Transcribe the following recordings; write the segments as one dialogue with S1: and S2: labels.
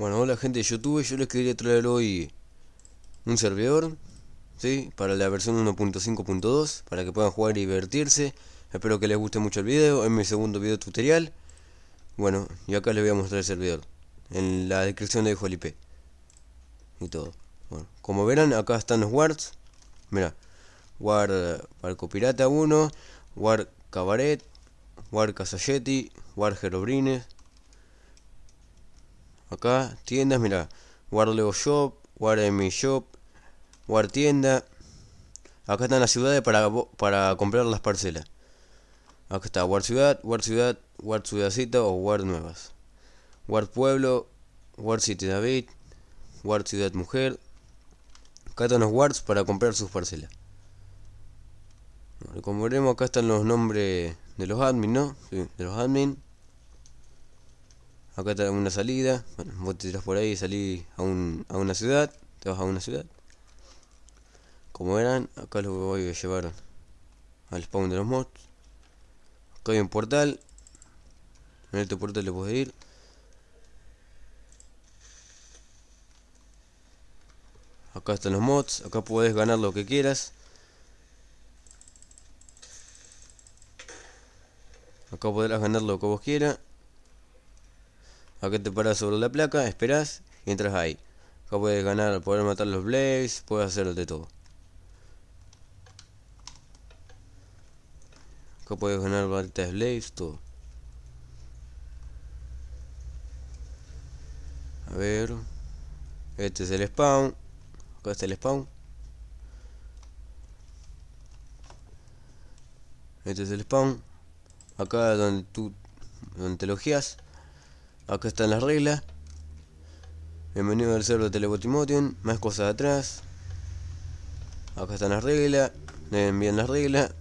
S1: Bueno, hola gente de YouTube, yo les quería traer hoy un servidor, ¿sí? Para la versión 1.5.2, para que puedan jugar y divertirse. Espero que les guste mucho el video, es mi segundo video tutorial. Bueno, y acá les voy a mostrar el servidor. En la descripción dejo el. Y todo. Bueno, como verán, acá están los wards. Mira, War Barco Pirata 1, War Cabaret, War Casayeti, War Herobrines Acá, tiendas, mira. War Lego Shop, War Mi Shop, War Tienda. Acá están las ciudades para, para comprar las parcelas. Acá está War Ciudad, War Ciudad, War Ciudadcita o War Nuevas. War Pueblo, War City David, War Ciudad Mujer. Acá están los Wards para comprar sus parcelas. como veremos acá están los nombres de los admin, ¿no? Sí, de los admin. Acá está una salida. Bueno, vos te tiras por ahí y salís a, un, a una ciudad. Te vas a una ciudad. Como verán, acá lo voy a llevar al spawn de los mods. Acá hay un portal. En este portal le puedes ir. Acá están los mods. Acá puedes ganar lo que quieras. Acá podrás ganar lo que vos quieras. Acá te paras sobre la placa, esperás y entras ahí. Acá puedes ganar, poder matar los Blaze, puedes hacer de todo. Acá puedes ganar varitas Blaze, todo. A ver. Este es el spawn. Acá está el spawn. Este es el spawn. Acá donde tú donde te logias. Acá están las reglas. Bienvenido al server de Telebotimotion. Más cosas atrás. Acá están las reglas. Deben bien las reglas.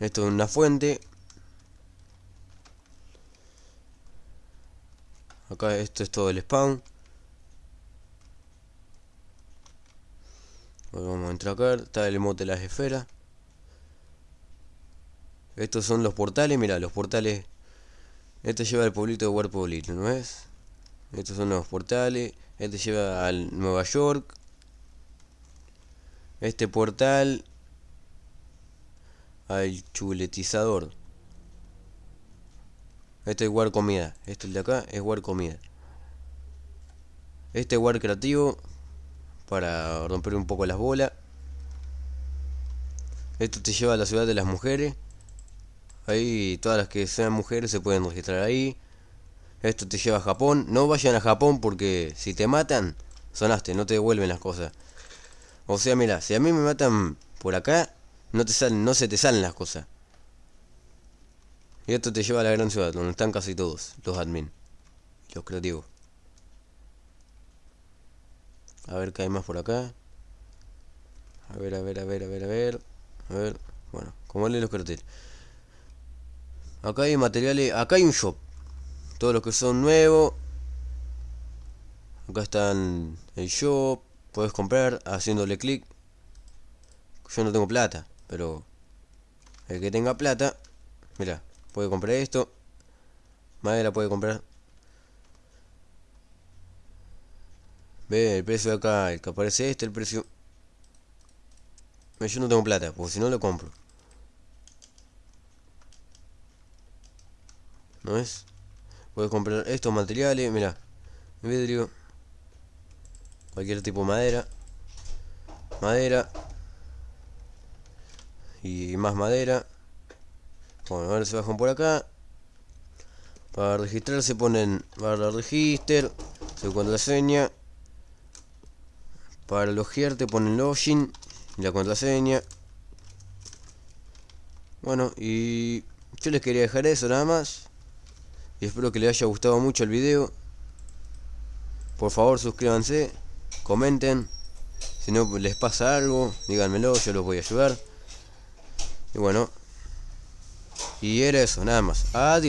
S1: Esto es una fuente. Acá esto es todo el spawn. vamos a entrar acá. Está el emote de las esferas. Estos son los portales, mira, los portales. Este lleva al pueblito de War Pueblito, ¿no es? Estos son los portales. Este lleva al Nueva York. Este portal al chuletizador. Este es War Comida. Este de acá es War Comida. Este es War Creativo. Para romper un poco las bolas. Esto te lleva a la ciudad de las mujeres. Ahí todas las que sean mujeres se pueden registrar ahí. Esto te lleva a Japón. No vayan a Japón porque si te matan, sonaste, no te devuelven las cosas. O sea, mira, si a mí me matan por acá, no te salen, no se te salen las cosas. Y esto te lleva a la gran ciudad, donde están casi todos, los admin. Los creativos. A ver qué hay más por acá. A ver, a ver, a ver, a ver, a ver. A ver. Bueno, como leen los carteles. Acá hay materiales, acá hay un shop. Todos los que son nuevos. Acá están el shop. Puedes comprar haciéndole clic. Yo no tengo plata, pero el que tenga plata, mira, puede comprar esto. Madera puede comprar. Ve el precio de acá, el que aparece este, el precio. Yo no tengo plata, porque si no lo compro. ¿No es? Puedes comprar estos materiales, mira, vidrio, cualquier tipo de madera, madera y más madera. Bueno, ahora se bajan por acá. Para registrar se ponen barra register, su contraseña. Para logiar te ponen login y la contraseña. Bueno, y yo les quería dejar eso nada más y espero que les haya gustado mucho el video. Por favor suscríbanse comenten. Si no les pasa algo díganmelo yo los voy a ayudar. Y bueno. Y era eso nada más. Adiós